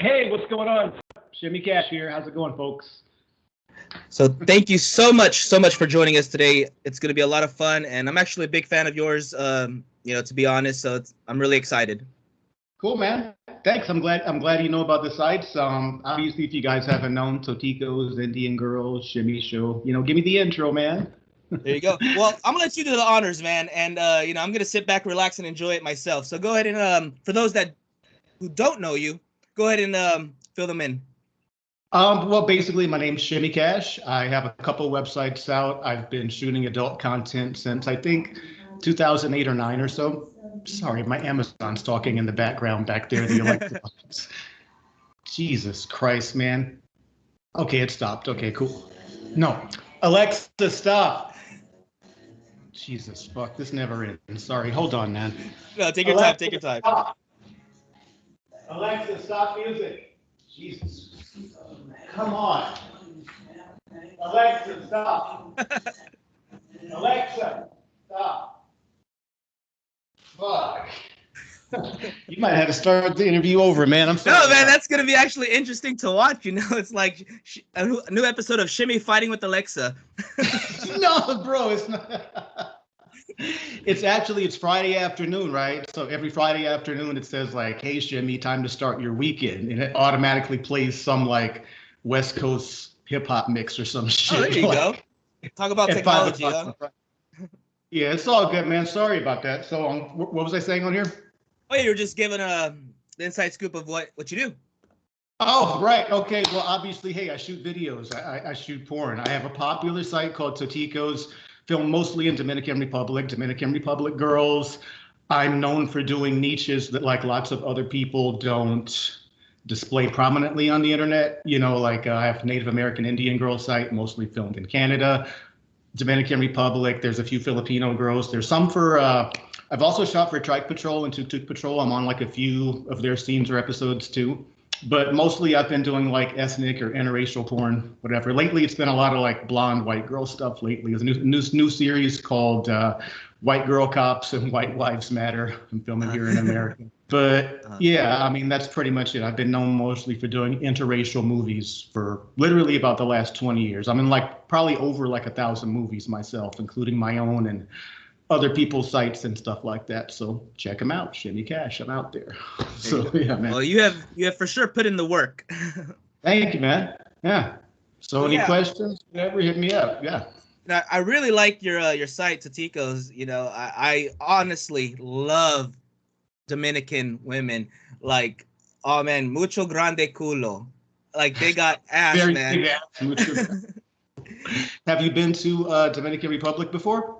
Hey, what's going on? Shimmy Cash here. How's it going, folks? So thank you so much, so much for joining us today. It's going to be a lot of fun, and I'm actually a big fan of yours. Um, you know, to be honest, so I'm really excited. Cool, man. Thanks. I'm glad. I'm glad you know about the sites. Um, obviously, if you guys haven't known Totico's, Indian Girls, Shimmy Show, you know, give me the intro, man. there you go. Well, I'm gonna let you do the honors, man, and uh, you know, I'm gonna sit back, relax, and enjoy it myself. So go ahead and um, for those that who don't know you, go ahead and um, fill them in. Um, well, basically, my name's Shimmy Cash. I have a couple websites out. I've been shooting adult content since I think 2008 or nine or so. Sorry, my Amazon's talking in the background back there. The electronics. Jesus Christ, man. Okay, it stopped. Okay, cool. No, Alexa, stop. Jesus fuck, this never ends. Sorry, hold on, man. No, take your Alexa, time. Take your time. Stop. Alexa, stop music. Jesus. Come on. Alexa, stop. Alexa, stop. Fuck. you might have to start the interview over, man. I'm sorry. No, man, that's gonna be actually interesting to watch. You know, it's like a new episode of Shimmy fighting with Alexa. no, bro, it's not it's actually it's Friday afternoon, right? So every Friday afternoon it says like, "Hey Jimmy, time to start your weekend," and it automatically plays some like West Coast hip hop mix or some shit. Oh, there you like, go. Talk about technology. Huh? Yeah, it's all good, man. Sorry about that. So, um, what was I saying on here? Oh, yeah, you were just giving a inside scoop of what what you do. Oh, right. Okay. Well, obviously, hey, I shoot videos. I, I, I shoot porn. I have a popular site called Totico's film mostly in Dominican Republic, Dominican Republic girls. I'm known for doing niches that like lots of other people don't display prominently on the internet. You know, like uh, I have Native American Indian girl site, mostly filmed in Canada, Dominican Republic. There's a few Filipino girls. There's some for. Uh, I've also shot for Trike Patrol and Tuk Tuk Patrol. I'm on like a few of their scenes or episodes too but mostly I've been doing like ethnic or interracial porn, whatever. Lately, it's been a lot of like blonde white girl stuff. Lately, there's a new new, new series called uh, White Girl Cops and White Wives Matter. I'm filming here in America. But uh-huh. yeah, I mean that's pretty much it. I've been known mostly for doing interracial movies for literally about the last 20 years. I'm in like probably over like a thousand movies myself, including my own and other people's sites and stuff like that. So check them out. Shimmy Cash, I'm out there. so yeah, man. Well, you have you have for sure put in the work. Thank you, man. Yeah. So any yeah. questions? Whatever, hit me up. Yeah. Now, I really like your uh, your site, Totico's. You know, I, I honestly love Dominican women. Like, oh man, mucho grande culo. Like they got ass, Very man. Ass. have you been to uh, Dominican Republic before?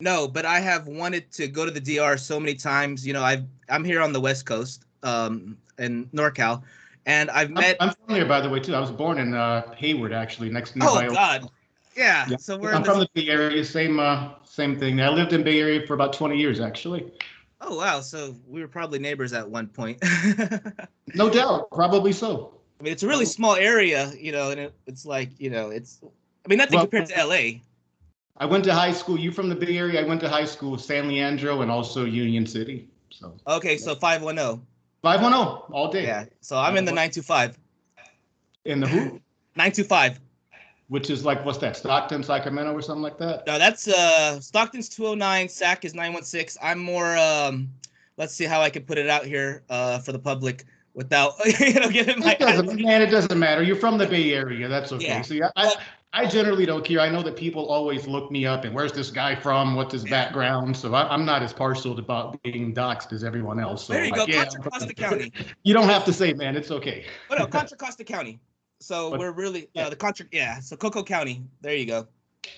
No, but I have wanted to go to the DR so many times. You know, I've I'm here on the West Coast, um, in NorCal, and I've met. I'm, I'm from here, by the way, too. I was born in uh, Hayward, actually, next to. Oh God. Yeah. yeah. So we're. I'm from the Bay Area. Same, uh, same thing. I lived in Bay Area for about 20 years, actually. Oh wow! So we were probably neighbors at one point. no doubt, probably so. I mean, it's a really small area, you know, and it, it's like, you know, it's. I mean, nothing well, compared to LA. I went to high school. You from the Bay Area? I went to high school, San Leandro, and also Union City. So. Okay, so five one zero. Five one zero all day. Yeah. So I'm in the nine two five. In the who? Nine two five. Which is like what's that? Stockton, Sacramento, or something like that? No, that's uh Stockton's two oh nine. Sac is nine one six. I'm more um. Let's see how I can put it out here uh for the public without you know giving my. It doesn't, man, it doesn't matter. You're from the Bay Area. That's okay. Yeah. So yeah, I, I generally don't care. I know that people always look me up and where's this guy from? What's his background? So I, am not as partial about being doxxed as everyone else. So there you go, yeah, Contra Costa County. You don't have to say, man. It's okay. No, Contra Costa County. So but, we're really uh, the Contra. Yeah, so Coco County. There you go.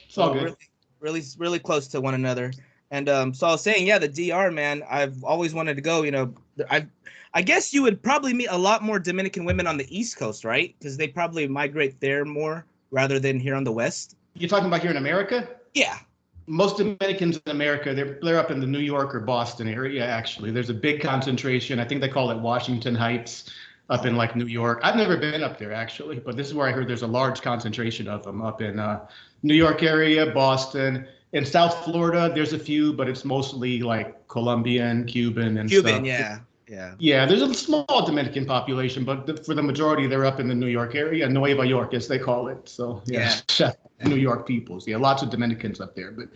It's all good. Really, really, really close to one another. And um, so I was saying, yeah, the DR, man. I've always wanted to go. You know, I, I guess you would probably meet a lot more Dominican women on the East Coast, right? Because they probably migrate there more rather than here on the West. You're talking about here in America? Yeah. Most Dominicans in America, they're they're up in the New York or Boston area. Actually, there's a big concentration. I think they call it Washington Heights, up in like New York. I've never been up there actually, but this is where I heard there's a large concentration of them up in uh, New York area, Boston. In South Florida, there's a few, but it's mostly like Colombian, Cuban, and Cuban, stuff. yeah. Yeah. Yeah, there's a small Dominican population, but the, for the majority, they're up in the New York area, Nueva York, as they call it. So yeah, New York peoples. Yeah, lots of Dominicans up there. But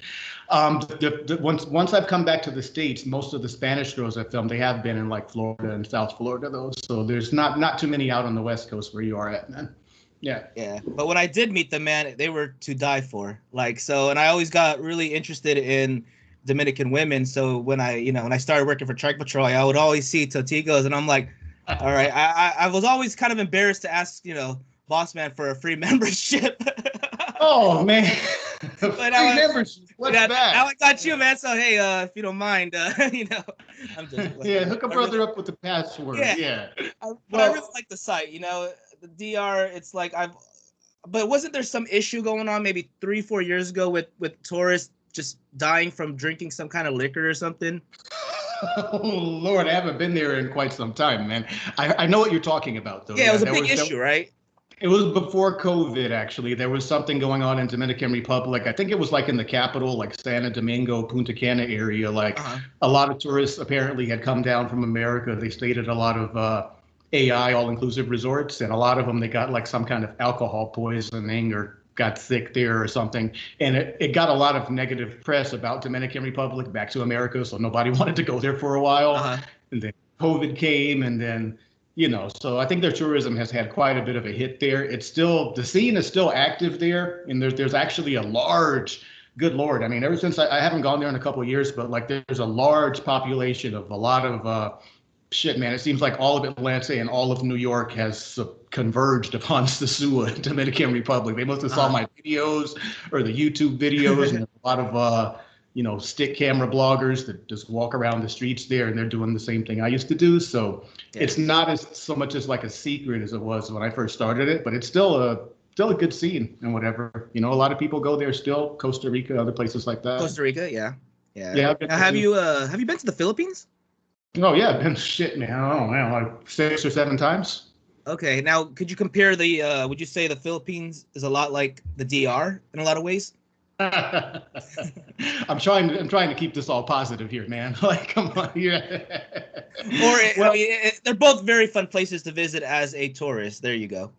um, the, the, once once I've come back to the states, most of the Spanish girls I filmed, they have been in like Florida and South Florida, though. So there's not not too many out on the West Coast where you are at, man. Yeah. Yeah. But when I did meet them, man, they were to die for. Like so, and I always got really interested in Dominican women. So when I, you know, when I started working for Trike Patrol, I would always see Toticos, and I'm like, all right. I, I, I was always kind of embarrassed to ask, you know, boss man for a free membership. oh man. but free membership. What's yeah, that? Now I got you, man. So hey, uh, if you don't mind, uh, you know, I'm just yeah, hook a brother really, up with the password. Yeah, yeah. I, but well, I really like the site. You know, the DR. It's like I've, but wasn't there some issue going on maybe three, four years ago with with tourists just dying from drinking some kind of liquor or something? oh Lord, I haven't been there in quite some time, man. I, I know what you're talking about, though. Yeah, it was a big was, issue, right? It was before COVID, actually. There was something going on in Dominican Republic. I think it was like in the capital, like Santo Domingo, Punta Cana area. Like uh-huh. a lot of tourists apparently had come down from America. They stayed at a lot of uh, AI all-inclusive resorts, and a lot of them they got like some kind of alcohol poisoning or got sick there or something. And it, it got a lot of negative press about Dominican Republic back to America. So nobody wanted to go there for a while. Uh-huh. And then COVID came and then, you know, so I think their tourism has had quite a bit of a hit there. It's still, the scene is still active there. And there's, there's actually a large, good Lord. I mean, ever since I, I haven't gone there in a couple of years, but like there's a large population of a lot of, uh, shit, man, it seems like all of Atlanta and all of New York has converged upon Sosua, Dominican Republic. They must have saw uh-huh. my videos or the YouTube videos and a lot of uh, you know, stick camera bloggers that just walk around the streets there and they're doing the same thing I used to do. So yeah. it's not as so much as like a secret as it was when I first started it, but it's still a still a good scene and whatever. You know, a lot of people go there still, Costa Rica, other places like that. Costa Rica, yeah. Yeah. Yeah. Now, have you uh have you been to the Philippines? Oh yeah, been shit, man. I don't know, like six or seven times. Okay, now could you compare the? Uh, would you say the Philippines is a lot like the DR in a lot of ways? I'm trying. To, I'm trying to keep this all positive here, man. Like, come on, yeah. or well, I mean, it, they're both very fun places to visit as a tourist. There you go.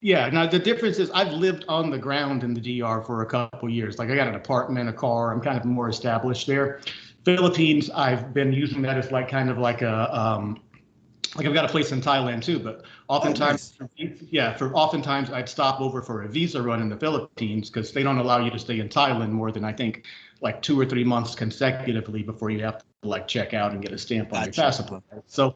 Yeah. Now the difference is I've lived on the ground in the DR for a couple years. Like I got an apartment, a car. I'm kind of more established there. Philippines, I've been using that as like kind of like a um, like I've got a place in Thailand too, but oftentimes, oh, nice. yeah, for oftentimes I'd stop over for a visa run in the Philippines because they don't allow you to stay in Thailand more than I think like two or three months consecutively before you have to like check out and get a stamp on gotcha. your passport. So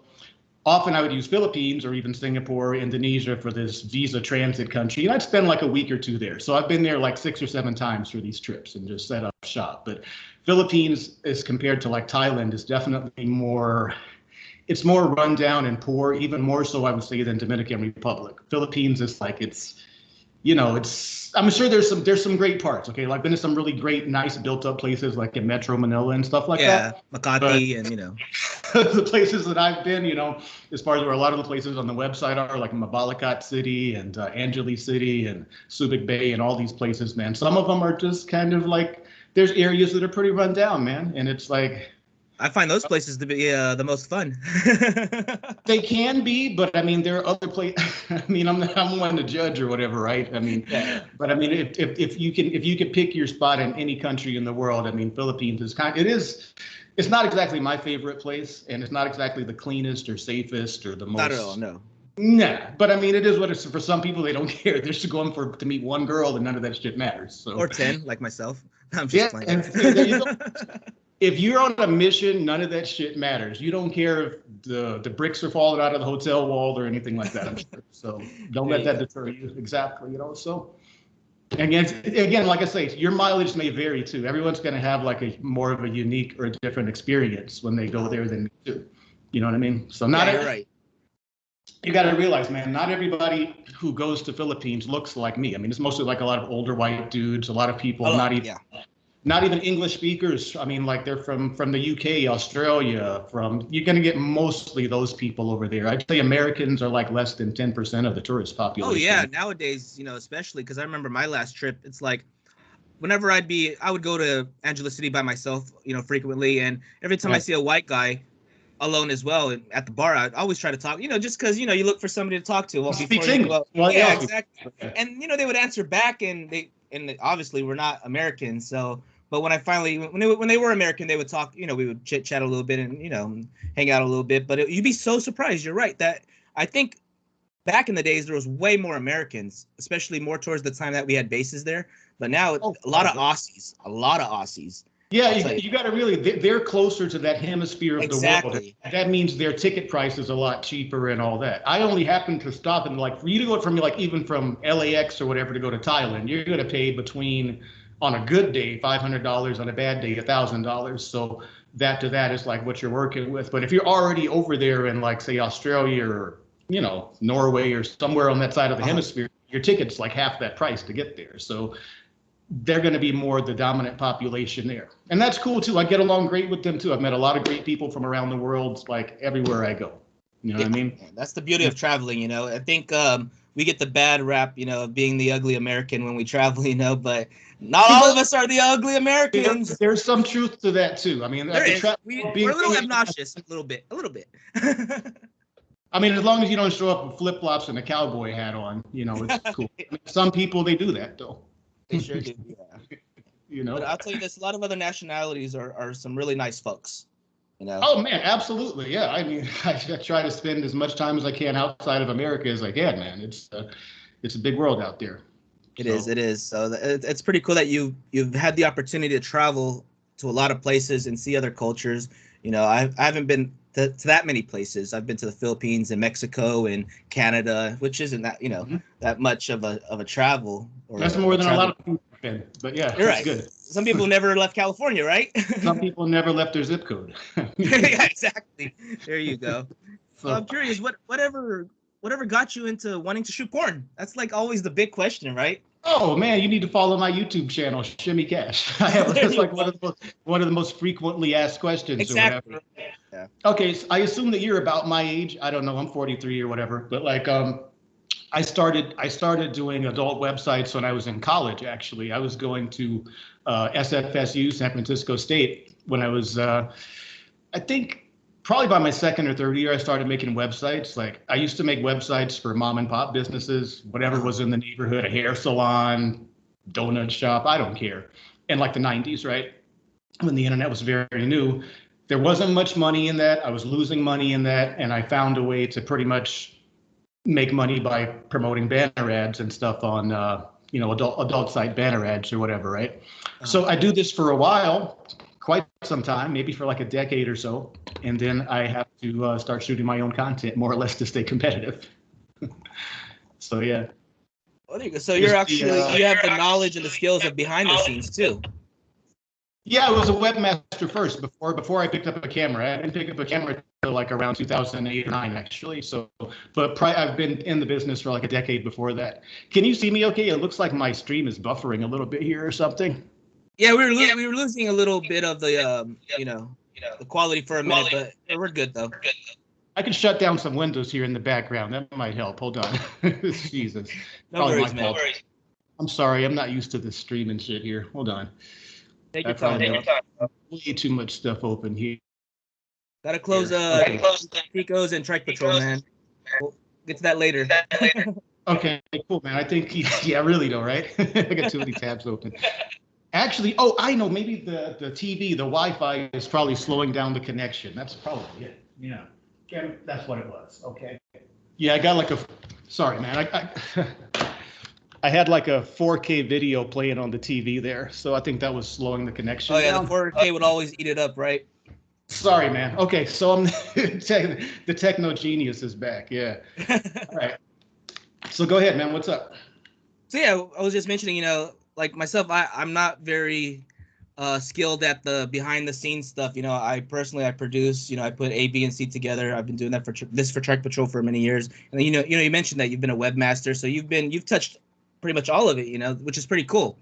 often I would use Philippines or even Singapore, Indonesia for this visa transit country, and I'd spend like a week or two there. So I've been there like six or seven times for these trips and just set up shop. But Philippines, as compared to like Thailand, is definitely more. It's more rundown and poor, even more so I would say than Dominican Republic. Philippines is like it's you know, it's I'm sure there's some there's some great parts. Okay, like been to some really great, nice built up places like in Metro Manila and stuff like yeah, that. Yeah, Makati and you know the places that I've been, you know, as far as where a lot of the places on the website are, like Mabalacat City and uh, Angeles City and Subic Bay and all these places, man. Some of them are just kind of like there's areas that are pretty run down, man, and it's like I find those places to be uh, the most fun. they can be, but I mean, there are other places. I mean, I'm not, I'm one to judge or whatever, right? I mean, but I mean, if, if if you can if you can pick your spot in any country in the world, I mean, Philippines is kind. It is. It's not exactly my favorite place, and it's not exactly the cleanest or safest or the most. Not at all. No. Nah, but I mean, it is what it's for. Some people, they don't care. They're just going for to meet one girl, and none of that shit matters. So. Or ten, like myself. I'm just yeah, and, if you're on a mission, none of that shit matters. You don't care if the the bricks are falling out of the hotel wall or anything like that. I'm sure. So don't let that deter you. Exactly. You know. So again, again, like I say, your mileage may vary too. Everyone's going to have like a more of a unique or a different experience when they go there than you do. You know what I mean? So not yeah, right. You got to realize, man, not everybody who goes to Philippines looks like me. I mean, it's mostly like a lot of older white dudes, a lot of people, oh, not even yeah not even English speakers. I mean, like they're from from the UK, Australia. From you're going to get mostly those people over there. I'd say Americans are like less than ten percent of the tourist oh, population. Oh yeah, nowadays, you know, especially because I remember my last trip. It's like whenever I'd be, I would go to Angeles City by myself, you know, frequently, and every time right. I see a white guy, alone as well and at the bar. I always try to talk, you know, just because you know you look for somebody to talk to. Well, Speak English. out. Well, yeah, yeah. exactly. And you know they would answer back, and they and obviously we're not American, so. But when I finally when they when they were American, they would talk. You know, we would chit chat a little bit and you know hang out a little bit. But it, you'd be so surprised. You're right that I think back in the days there was way more Americans, especially more towards the time that we had bases there. But now Oh, a lot of. Aussies, a lot of Aussies. Yeah, you, tell you. got to really, they- they're closer to that hemisphere of the world. Exactly. That means their ticket price is a lot cheaper and all that. I only happen to stop and like, for you to go from like even from LAX or whatever to go to Thailand, you're going to pay between, on a good day, $500, on a bad day, $1,000. So that to that is like what you're working with. But if you're already over there in like, say, Australia or, you know, Norway or somewhere on that side of the Uh-huh. hemisphere, your ticket's like half that price to get there. So they're going to be more the dominant population there. And that's cool too. I get along great with them too. I've met a lot of great people from around the world, like everywhere I go. You know what I mean? Yeah, That's the beauty of traveling, you know. I think um, we get the bad rap, you know, of being the ugly American when we travel, you know, but not all of us are the ugly Americans. There's, there's some truth to that too. I mean, There the is. tra- We, being- we're a little obnoxious, a little bit, a little bit. I mean, as long as you don't show up with flip flops and a cowboy hat on, you know, it's cool. Some people they do that though. They sure do. Yeah. You know. But I'll tell you this: a lot of other nationalities are, are some really nice folks. You know. Oh man, absolutely. Yeah. I mean, I, I try to spend as much time as I can outside of America as I can, man. It's uh, it's a big world out there. It is. It is. So it's pretty cool that you you've had the opportunity to travel to a lot of places and see other cultures. You know, I, I haven't been to, to that many places. I've been to the Philippines and Mexico and Canada, which isn't that you know Mhm. that much of a of a travel. Or That's more than a lot of people have been. But yeah, You're right. good. Some people never left California, right? Some people never left their zip code. yeah, exactly. There you go. So So- I'm curious, what whatever whatever got you into wanting to shoot porn? That's like always the big question, right? Oh man, you need to follow my YouTube channel, Shimmy Cash. I have There that's like one of the most, one of the most frequently asked questions or Exactly. whatever. Okay, so I assume that you're about my age. I don't know. I'm 43 or whatever. But like, um, I started I started doing adult websites when I was in college. Actually, I was going to uh, SFSU, San Francisco State, when I was, uh, I think. Probably by my second or third year, I started making websites. Like I used to make websites for mom and pop businesses, whatever was in the neighborhood, a hair salon, donut shop, I don't care. In like the 90s, right? When the internet was very new, there wasn't much money in that. I was losing money in that, and I found a way to pretty much make money by promoting banner ads and stuff on, uh, you know, adult adult site banner ads or whatever, right? So I do this for a while, quite some time, maybe for like a decade or so, and then I have to uh, start shooting my own content more or less to stay competitive. so yeah. There you go. So you're Just the, actually uh, you have the knowledge and the skills of behind the scenes too. Yeah, I was a webmaster first before before I picked up a camera. I didn't pick up a camera until like around 2008 or 9 actually. So, but pri- I've been in the business for like a decade before that. Can you see me okay? It looks like my stream is buffering a little bit here or something. Yeah, we were lo- we were losing a little bit of the um, you know the quality for a minute, but we're good though. I can shut down some windows here in the background. That might help. Hold on. Jesus. No Probably worries, my man. fault. I'm sorry. I'm not used to this streaming shit here. Hold on. Take your I found time. Way too much stuff open here. Gotta close Here. uh Okay. Picos and Trike Patrol, man. We'll get to that later. Okay, cool, man. I think, yeah, really though, right? I got too many tabs open. Actually, oh, I know, maybe the, the TV, the Wi-Fi is probably slowing down the connection. That's probably it. Yeah. Yeah, that's what it was. Okay. Yeah, I got like a, sorry, man. I, I, I had like a 4K video playing on the TV there, so I think that was slowing the connection Oh yeah, down. the 4K would always eat it up, right? Sorry, man. Okay, so I'm the techno genius is back. Yeah. All right. So go ahead, man. What's up? So yeah, I was just mentioning, you know, like myself, I I'm not very uh skilled at the behind the scenes stuff. You know, I personally I produce, you know, I put A, B, and C together. I've been doing that for this for Trike Patrol for many years. And you know, you know, you mentioned that you've been a webmaster, so you've been you've touched pretty much all of it, you know, which is pretty cool.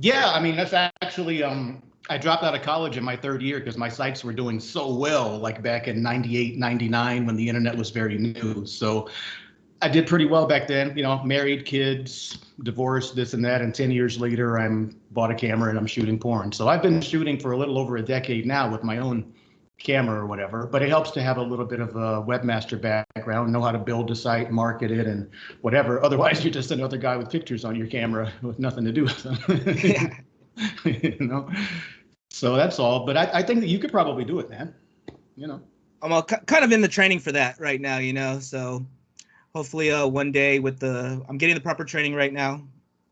Yeah, I mean that's actually um I dropped out of college in my third year because my sites were doing so well like back in 98, 99 when the internet was very new. So I did pretty well back then, you know, married, kids, divorced, this and that and 10 years later I'm bought a camera and I'm shooting porn. So I've been shooting for a little over a decade now with my own camera or whatever, but it helps to have a little bit of a webmaster background, know how to build a site, market it, and whatever. Otherwise, you're just another guy with pictures on your camera with nothing to do with them. you know, so that's all. But I, I think that you could probably do it, man. You know. I'm all, kind of in the training for that right now, you know. So hopefully, uh, one day with the I'm getting the proper training right now.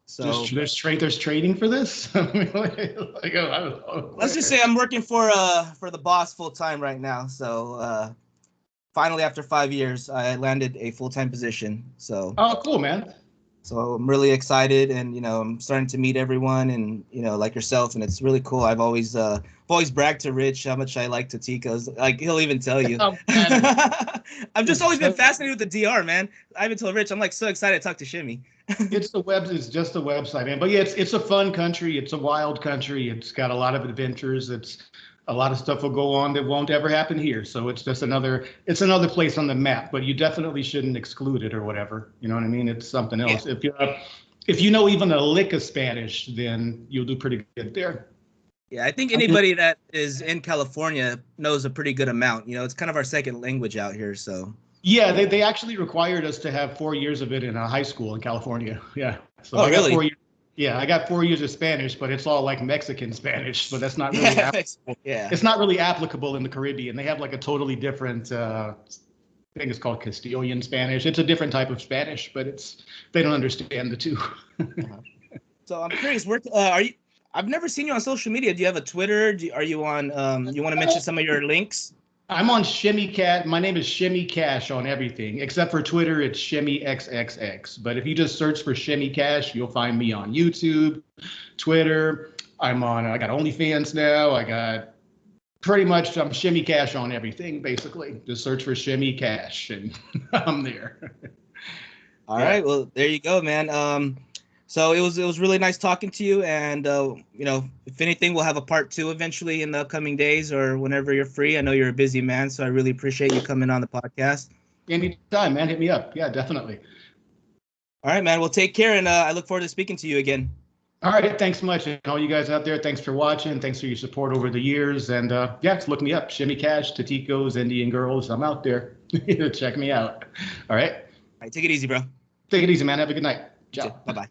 So there's, there's, tra- there's training for this. like, oh, let's just say I'm working for uh for the boss full time right now. So uh, finally, after five years, I landed a full time position. So oh, cool, man. So I'm really excited, and you know, I'm starting to meet everyone, and you know, like yourself, and it's really cool. I've always, uh, always brag to Rich how much I like Totico's. Like he'll even tell you. Oh, I've just always been fascinated with the DR, man. I even told Rich, I'm like so excited to talk to Shimmy. it's the web. It's just the website, man. But yeah, it's it's a fun country. It's a wild country. It's got a lot of adventures. It's a lot of stuff will go on that won't ever happen here. So it's just another it's another place on the map. But you definitely shouldn't exclude it or whatever. You know what I mean? It's something else. Yeah. If you if you know even a lick of Spanish, then you'll do pretty good there. Yeah, I think anybody that is in California knows a pretty good amount. You know, it's kind of our second language out here, so. Yeah, they, they actually required us to have four years of it in a high school in California. Yeah. So oh, I really? Years, yeah, I got four years of Spanish, but it's all like Mexican Spanish, so that's not really yeah, applicable. Yeah. It's not really applicable in the Caribbean. They have like a totally different uh, I think it's called Castilian Spanish. It's a different type of Spanish, but it's they don't understand the two. uh-huh. So I'm curious, where uh, are you? I've never seen you on social media. Do you have a Twitter? Do, are you on? Um, you want to mention some of your links? I'm on Shimmy Cash. My name is Shimmy Cash on everything except for Twitter. It's Shimmy XXX. But if you just search for Shimmy Cash, you'll find me on YouTube, Twitter. I'm on. I got OnlyFans now. I got pretty much. I'm Shimmy Cash on everything. Basically, just search for Shimmy Cash, and I'm there. All yeah. right. Well, there you go, man. Um, so it was it was really nice talking to you, and uh, you know, if anything, we'll have a part two eventually in the upcoming days or whenever you're free. I know you're a busy man, so I really appreciate you coming on the podcast. Anytime, man. Hit me up. Yeah, definitely. All right, man. Well, take care, and uh, I look forward to speaking to you again. All right, thanks much, and all you guys out there. Thanks for watching. Thanks for your support over the years, and uh, yeah, just look me up. Shimmy Cash, Toticos, Indian Girls. I'm out there. Check me out. All right. All right. Take it easy, bro. Take it easy, man. Have a good night. Ciao. Bye bye.